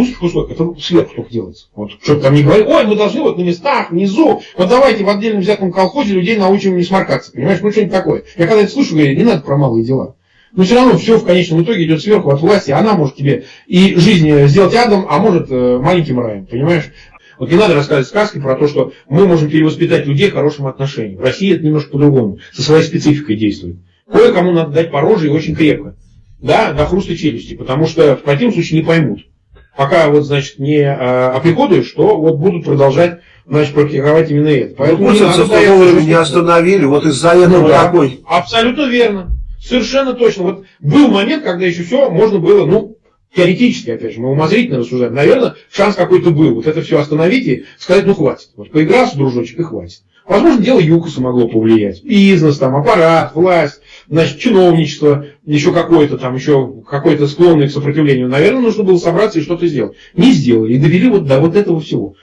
узких условиях, это сверху только делается. Вот, чтобы там не говорить, ой, мы должны вот на местах, внизу, вот давайте в отдельном взятом колхозе людей научим не сморкаться, понимаешь, ну что-нибудь такое. Я когда это слушаю, говорю, не надо про малые дела. Но все равно все в конечном итоге идет сверху от власти, она может тебе и жизнь сделать адом, а может э, маленьким раем, понимаешь? Вот не надо рассказывать сказки про то, что мы можем перевоспитать людей к хорошим отношениям. В России это немножко по-другому, со своей спецификой действует. Кое-кому надо дать по роже и очень крепко. Да, до хруста челюсти, потому что в противном случае не поймут. Пока вот, значит, не а, оприходуешь, то вот будут продолжать значит, практиковать именно это. Поэтому ну, не, надо не остановили, вот из-за этого ну, да, такой. Абсолютно верно. Совершенно точно. Вот был момент, когда еще все можно было, ну, теоретически, опять же, мы умозрительно рассуждаем, наверное, шанс какой-то был. Вот это все остановить и сказать, ну хватит. Вот поигрался, дружочек, и хватит. Возможно, дело ЮКОСа могло повлиять. Бизнес, там, аппарат, власть, значит, чиновничество, еще какое-то там, еще какое-то склонное к сопротивлению. Наверное, нужно было собраться и что-то сделать. Не сделали. И довели вот до вот этого всего.